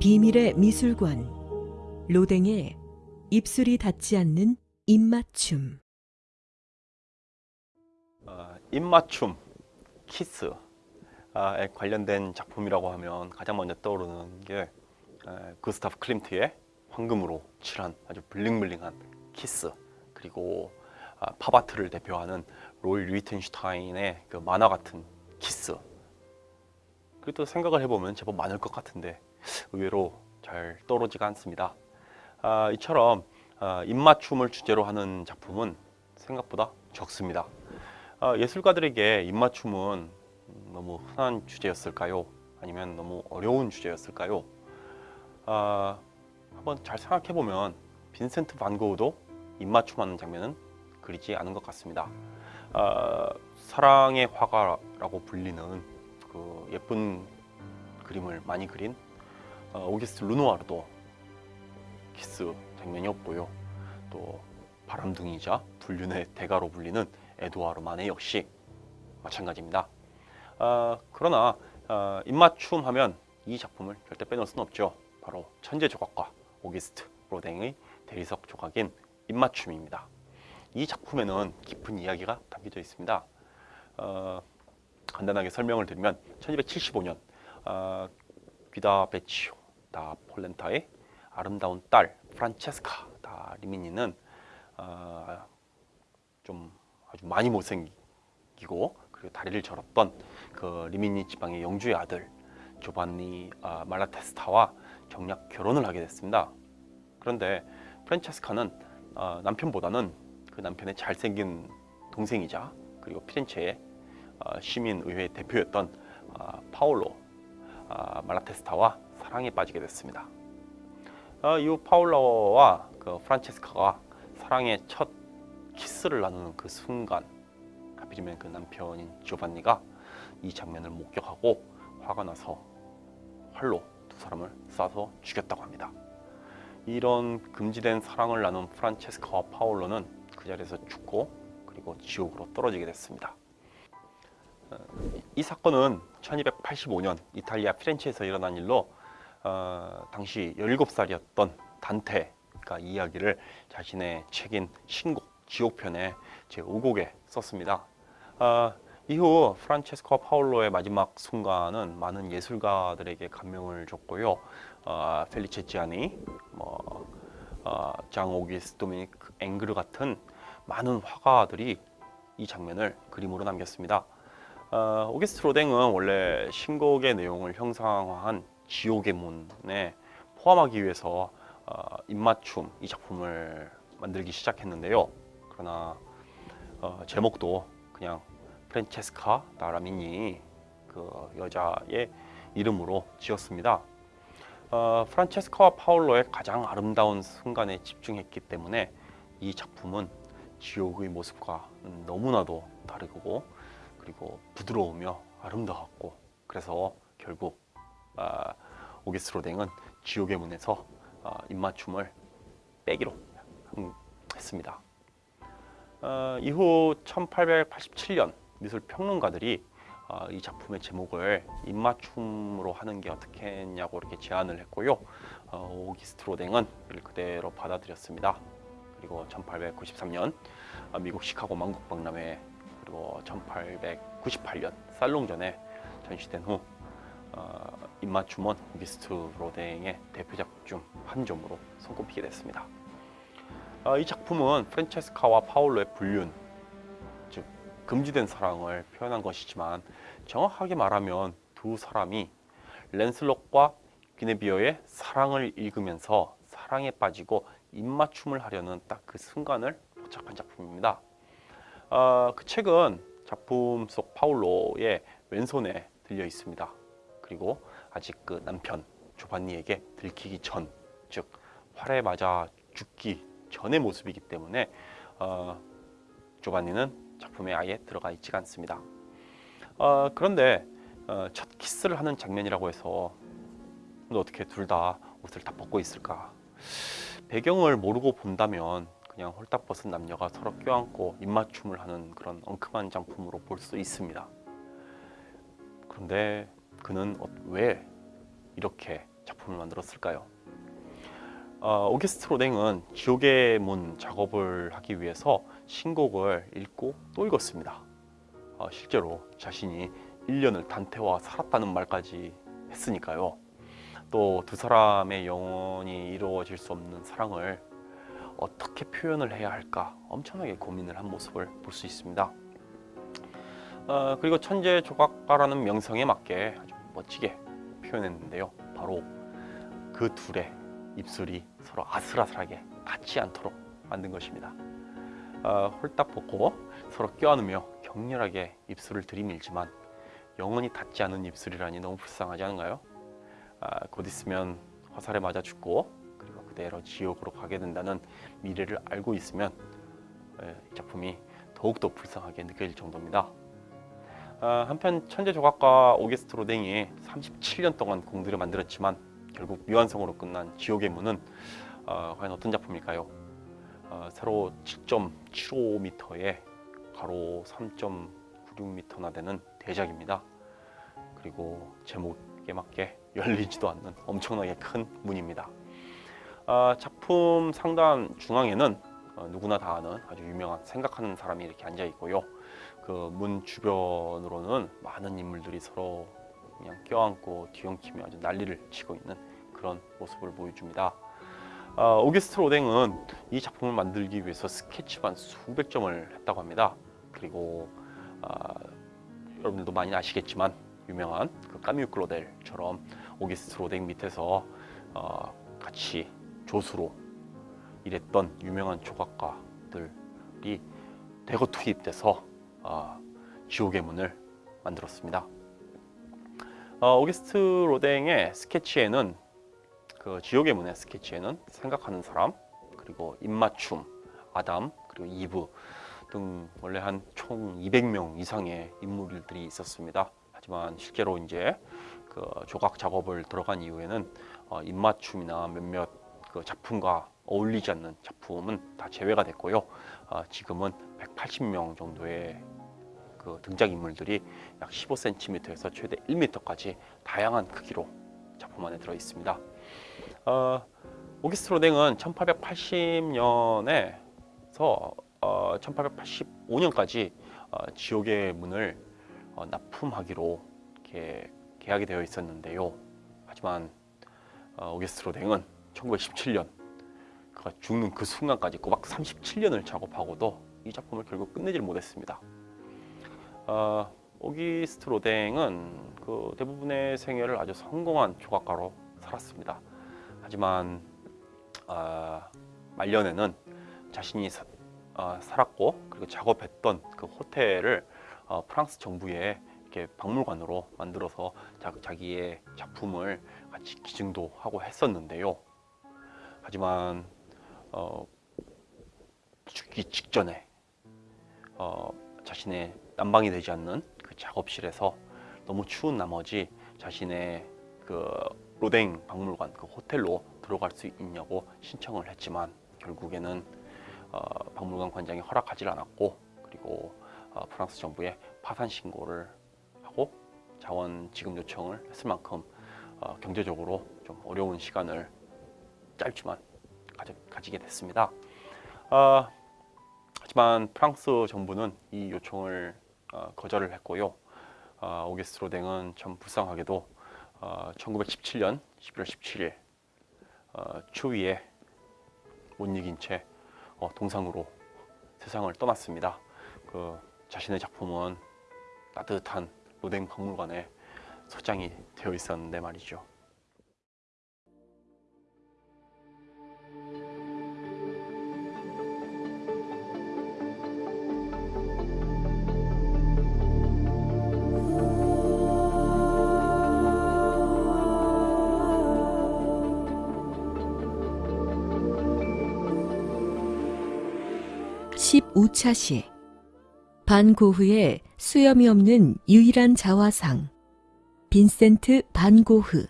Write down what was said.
비밀의 미술관 로댕의 입술이 닿지 않는 입맞춤. 어, 입맞춤, 키스에 관련된 작품이라고 하면 가장 먼저 떠오르는 게 에, 구스타프 클림트의 황금으로 칠한 아주 bling bling한 키스 그리고 아, 팝아트를 대표하는 로이 리히텐슈타인의 그 만화 같은 키스. 그리고 또 생각을 해보면 제법 많을 것 같은데 의외로 잘 떠오르지가 않습니다 아, 이처럼 아, 입맞춤을 주제로 하는 작품은 생각보다 적습니다 아, 예술가들에게 입맞춤은 너무 흔한 주제였을까요? 아니면 너무 어려운 주제였을까요? 아, 한번 잘 생각해 보면 빈센트 반 고흐도 입맞춤하는 장면은 그리지 않은 것 같습니다. 아, 사랑의 화가라고 불리는 그 예쁜 그림을 많이 그린 어, 오귀스트 르누아르도 키스 장면이 없고요. 또 바람둥이자 불륜의 대가로 불리는 에두아르 마네 역시 마찬가지입니다. 아, 그러나 아, 입맞춤 하면 이 작품을 절대 빼놓을 수는 없죠. 바로 천재 조각가 오기스트 로댕의 대리석 조각인 입맞춤입니다. 이 작품에는 깊은 이야기가 담겨져 있습니다. 어, 간단하게 설명을 드리면 1275년 어, 귀다 베치오 다 폴렌타의 아름다운 딸 프란체스카 다 리미니는 어, 좀 아주 많이 못생기고 그리고 다리를 절었던 그 리미니 지방의 영주의 아들 조반니 아, 말라테스타와 정략 결혼을 하게 됐습니다. 그런데 프란체스카는 어, 남편보다는 그 남편의 잘생긴 동생이자 그리고 피렌체의 어, 시민의회 대표였던 어, 파올로 아, 말라테스타와 사랑에 빠지게 됐습니다. 어, 이후 파올로와 그 프란체스카가 사랑의 첫 키스를 나누는 그 순간 하필이면 그 남편인 조반니가 이 장면을 목격하고 화가 나서 활로 두 사람을 쏴서 죽였다고 합니다. 이런 금지된 사랑을 나눈 프란체스카와 파올로는 그 자리에서 죽고 그리고 지옥으로 떨어지게 됐습니다. 어, 이 사건은 1285년 이탈리아 피렌체에서 일어난 일로 어, 당시 17살이었던 단테가 이야기를 자신의 책인 신곡 지옥편의 제5곡에 썼습니다. 어, 이후 프란체스코 파울로의 마지막 순간은 많은 예술가들에게 감명을 줬고요. 어, 펠리체 지아니, 뭐, 어, 장 오기스 도미닉 앵그르 같은 많은 화가들이 이 장면을 그림으로 남겼습니다. 어, 오기스트 로댕은 원래 신곡의 내용을 형상화한 지옥의 문에 포함하기 위해서 어, 입맞춤 이 작품을 만들기 시작했는데요. 그러나 어, 제목도 그냥 프란체스카 나라미니 그 여자의 이름으로 지었습니다. 어, 프란체스카와 파울로의 가장 아름다운 순간에 집중했기 때문에 이 작품은 지옥의 모습과 너무나도 다르고 그리고 부드러우며 아름다웠고 그래서 결국 아, 오기스 로댕은 지옥의 문에서 아, 입맞춤을 빼기로 했습니다. 어, 이후 1887년 미술 평론가들이 어, 이 작품의 제목을 입맞춤으로 하는 게 어떻겠냐고 이렇게 제안을 했고요. 어, 오기스트 로댕은 이를 그대로 받아들였습니다. 그리고 1893년 어, 미국 시카고 만국 박람회 그리고 1898년 살롱전에 전시된 후 어, 입맞춤은 오기스트 로댕의 대표작 중 한 점으로 손꼽히게 됐습니다. 어, 이 작품은 프란체스카와 파울로의 불륜, 즉 금지된 사랑을 표현한 것이지만 정확하게 말하면 두 사람이 랜슬롯과 귀네비어의 사랑을 읽으면서 사랑에 빠지고 입맞춤을 하려는 딱 그 순간을 포착한 작품입니다. 어, 그 책은 작품 속 파울로의 왼손에 들려 있습니다. 그리고 아직 그 남편 조반니에게 들키기 전, 즉 활에 맞아 죽기 전의 모습이기 때문에 어, 조반니는 작품에 아예 들어가 있지가 않습니다. 어, 그런데 어, 첫 키스를 하는 장면이라고 해서 어떻게 둘 다 옷을 다 벗고 있을까? 배경을 모르고 본다면 그냥 홀딱 벗은 남녀가 서로 껴안고 입맞춤을 하는 그런 엉큼한 작품으로 볼 수 있습니다. 그런데 그는 어, 왜 이렇게 작품을 만들었을까요? 어, 오게스트 로댕은 지옥의 문 작업을 하기 위해서 신곡을 읽고 또 읽었습니다. 어, 실제로 자신이 1년을 단테와 살았다는 말까지 했으니까요. 또 두 사람의 영원히 이루어질 수 없는 사랑을 어떻게 표현을 해야 할까 엄청나게 고민을 한 모습을 볼 수 있습니다. 어, 그리고 천재 조각가라는 명성에 맞게 아주 멋지게 표현했는데요. 바로 그 둘의 입술이 서로 아슬아슬하게 닿지 않도록 만든 것입니다. 어, 홀딱 벗고 서로 껴안으며 격렬하게 입술을 들이밀지만 영원히 닿지 않은 입술이라니 너무 불쌍하지 않은가요? 아, 곧 있으면 화살에 맞아 죽고 그리고 그대로 지옥으로 가게 된다는 미래를 알고 있으면 에, 이 작품이 더욱더 불쌍하게 느껴질 정도입니다. 아, 한편 천재 조각가 오게스트 로댕이 37년 동안 공들여 만들었지만 결국 미완성으로 끝난 지옥의 문은 어, 과연 어떤 작품일까요? 어, 세로 7.75m에 가로 3.96m나 되는 대작입니다. 그리고 제목에 맞게 열리지도 않는 엄청나게 큰 문입니다. 아, 작품 상단 중앙에는 어, 누구나 다 아는 아주 유명한 생각하는 사람이 이렇게 앉아 있고요. 그 문 주변으로는 많은 인물들이 서로 그냥 껴안고 뒤엉키며 아주 난리를 치고 있는 그런 모습을 보여줍니다. 아, 오게스트 로댕은 이 작품을 만들기 위해서 스케치만 수백 점을 했다고 합니다. 그리고 아, 여러분들도 많이 아시겠지만 유명한 그 까뮤 클로델처럼 오게스트 로댕 밑에서 어, 같이 조수로 일했던 유명한 조각가들이 대거 투입돼서 어, 지옥의 문을 만들었습니다. 어, 오게스트 로댕의 스케치에는 그 지옥의 문의 스케치에는 생각하는 사람 그리고 입맞춤, 아담 그리고 이브 등 원래 한 총 200명 이상의 인물들이 있었습니다. 하지만 실제로 이제 그 조각 작업을 들어간 이후에는 어, 입맞춤이나 몇몇 그 작품과 어울리지 않는 작품은 다 제외가 됐고요. 어, 지금은 180명 정도의 그 등장 인물들이 약 15cm에서 최대 1m까지 다양한 크기로 작품 안에 들어 있습니다. 어, 오기스트 로댕은 1880년에서 어, 1885년까지 어, 지옥의 문을 어, 납품하기로 이렇게 계약이 되어 있었는데요. 하지만 어, 오게스트 로댕은 1917년 그가 죽는 그 순간까지 꼬박 37년을 작업하고도 이 작품을 결국 끝내질 못했습니다. 어, 오기스트 로댕은 그 대부분의 생애를 아주 성공한 조각가로 살았습니다. 하지만 어, 말년에는 자신이 사, 어, 살았고 그리고 작업했던 그 호텔을 어, 프랑스 정부에 이렇게 박물관으로 만들어서 자, 자기의 작품을 같이 기증도 하고 했었는데요. 하지만 어, 죽기 직전에 어, 자신의 난방이 되지 않는 그 작업실에서 너무 추운 나머지 자신의 그 로댕 박물관 그 호텔로 들어갈 수 있냐고 신청을 했지만 결국에는 어, 박물관 관장이 허락하지 않았고 그리고 어, 프랑스 정부에 파산 신고를 하고 자원 지급 요청을 했을 만큼 어, 경제적으로 좀 어려운 시간을 짧지만 가져, 가지 게 됐습니다. 어, 하지만 프랑스 정부는 이 요청을 어, 거절을 했고요. 어, 오게스트 로댕은 참 불쌍하게도 어, 1917년 11월 17일 어, 추위에 못 이긴 채 어, 동상으로 세상을 떠났습니다. 그 자신의 작품은 따뜻한 로댕 박물관에 소장이 되어 있었는데 말이죠. (15차 시) 반고흐의 수염이 없는 유일한 자화상. 빈센트 반고흐